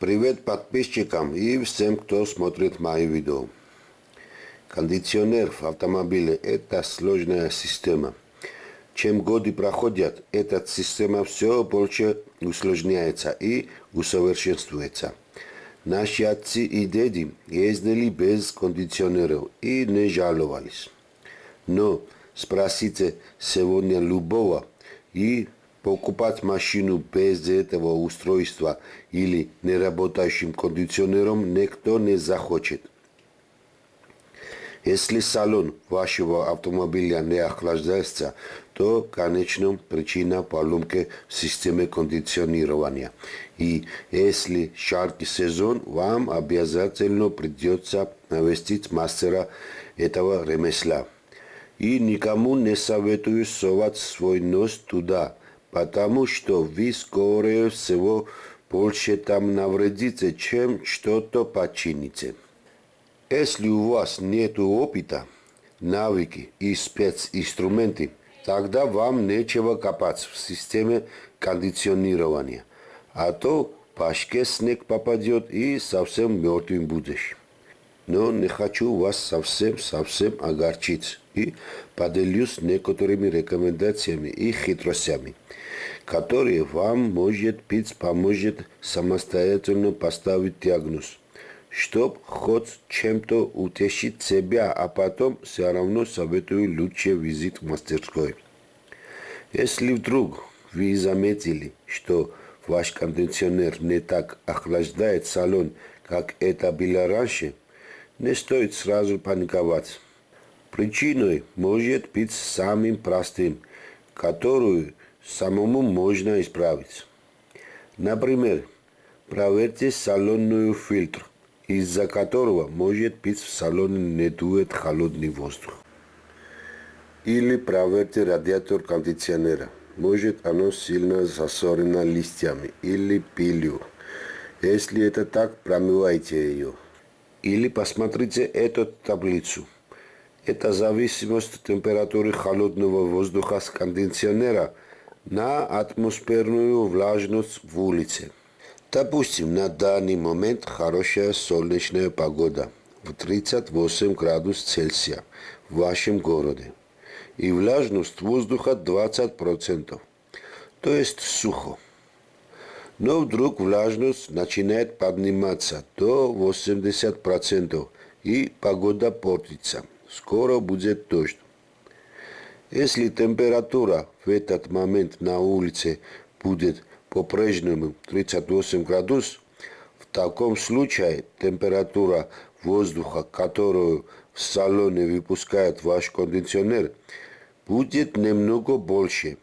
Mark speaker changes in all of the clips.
Speaker 1: Привет подписчикам и всем, кто смотрит мои видео. Кондиционер в автомобиле – это сложная система. Чем годы проходят, эта система все больше усложняется и усовершенствуется. Наши отцы и деды ездили без кондиционеров и не жаловались. Но спросите сегодня любого и покупать машину без этого устройства или неработающим кондиционером никто не захочет. Если салон вашего автомобиля не охлаждается, то, конечно, причина поломки в системе кондиционирования. И если жаркий сезон, вам обязательно придется навестить мастера этого ремесла. И никому не советую совать свой нос туда, потому что вы, скорее всего, больше там навредите, чем что-то почините. Если у вас нет опыта, навыки и специнструменты, тогда вам нечего копать в системе кондиционирования, а то башке снег попадет и совсем мертвым будешь. Но не хочу вас совсем-совсем огорчить и поделюсь некоторыми рекомендациями и хитростями, которые вам, может быть, поможет самостоятельно поставить диагноз, чтоб хоть чем-то утешить себя, а потом все равно советую лучше визит в мастерской. Если вдруг вы заметили, что ваш кондиционер не так охлаждает салон, как это было раньше, не стоит сразу паниковать. Причиной может быть самым простым, которую самому можно исправить. Например, проверьте салонную фильтр, из-за которого может быть в салоне не дует холодный воздух. Или проверьте радиатор кондиционера. Может оно сильно засорено листьями или пылью. Если это так, промывайте ее. Или посмотрите эту таблицу. Это зависимость температуры холодного воздуха с кондиционера на атмосферную влажность в улице. Допустим, на данный момент хорошая солнечная погода в 38 градусов Цельсия в вашем городе и влажность воздуха 20%, то есть сухо. Но вдруг влажность начинает подниматься до 80% и погода портится – скоро будет дождь. Если температура в этот момент на улице будет по-прежнему 38 градусов, в таком случае температура воздуха, которую в салоне выпускает ваш кондиционер, будет немного больше.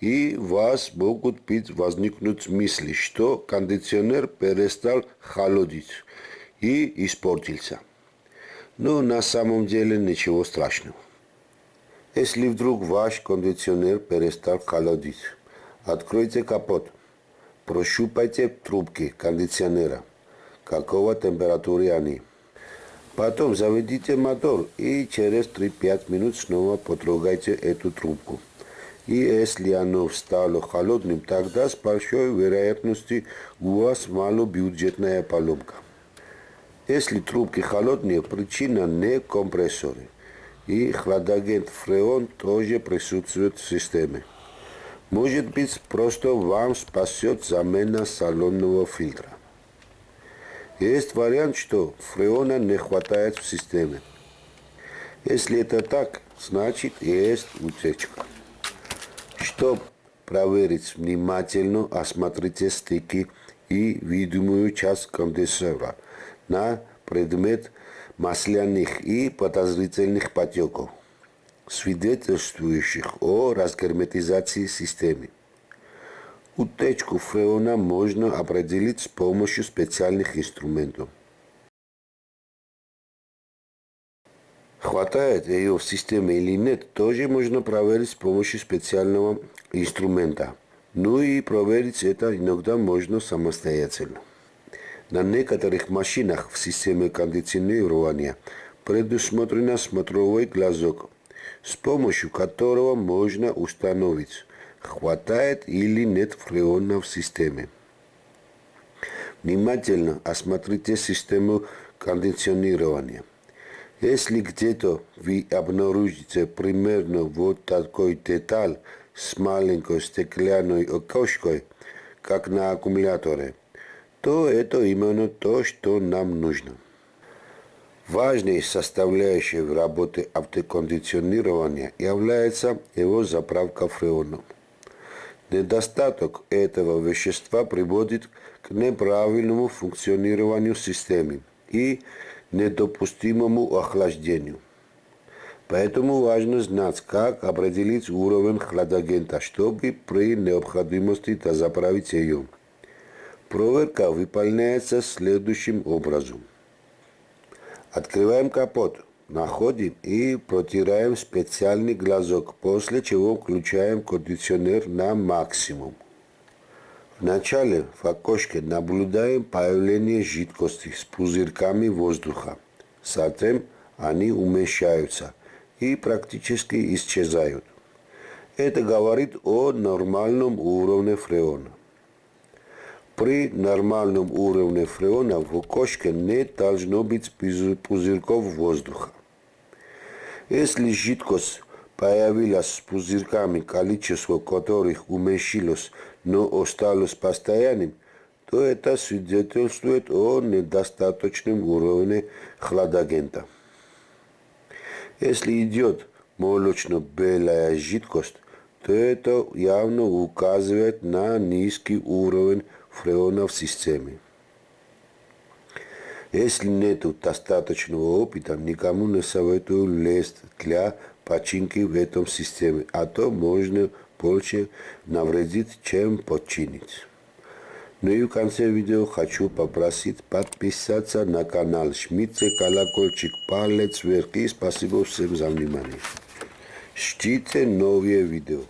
Speaker 1: И у вас могут быть возникнуть мысли, что кондиционер перестал холодить и испортился. Но на самом деле ничего страшного. Если вдруг ваш кондиционер перестал холодить, откройте капот, прощупайте трубки кондиционера, какого температуры они. Потом заведите мотор и через 3-5 минут снова потрогайте эту трубку. И если оно стало холодным, тогда с большой вероятностью у вас малобюджетная поломка. Если трубки холодные, причина не компрессоры. И хладагент фреон тоже присутствует в системе. Может быть, просто вам спасет замена салонного фильтра. Есть вариант, что фреона не хватает в системе. Если это так, значит есть утечка. Чтобы проверить внимательно, осмотрите стыки и видимую часть конденсера – на предмет масляных и подозрительных потеков, свидетельствующих о разгерметизации системы. Утечку фреона можно определить с помощью специальных инструментов. Хватает ее в системе или нет, тоже можно проверить с помощью специального инструмента. Ну и проверить это иногда можно самостоятельно. На некоторых машинах в системе кондиционирования предусмотрен смотровой глазок, с помощью которого можно установить, хватает или нет фреона в системе. внимательно осмотрите систему кондиционирования. Если где-то вы обнаружите примерно вот такой деталь с маленькой стеклянной окошкой, как на аккумуляторе, то это именно то, что нам нужно. Важной составляющей в работе автокондиционирования является его заправка фреоном. Недостаток этого вещества приводит к неправильному функционированию системы и недопустимому охлаждению. Поэтому важно знать, как определить уровень хладагента, чтобы при необходимости дозаправить ее. Проверка выполняется следующим образом. Открываем капот, находим и протираем специальный глазок, после чего включаем кондиционер на максимум. Вначале в окошке наблюдаем появление жидкости с пузырьками воздуха. Затем они уменьшаются и практически исчезают. Это говорит о нормальном уровне фреона. При нормальном уровне фреона в окошке не должно быть пузырьков воздуха. Если жидкость появилась с пузырьками, количество которых уменьшилось, но осталось постоянным, то это свидетельствует о недостаточном уровне хладагента. Если идет молочно-белая жидкость, то это явно указывает на низкий уровень фреона в системе. Если нет достаточного опыта, никому не советую лезть для починки в этом системе, а то можно больше навредить, чем починить. Ну и в конце видео хочу попросить подписаться на канал, жмите колокольчик, палец вверх и спасибо всем за внимание. Ждите новые видео.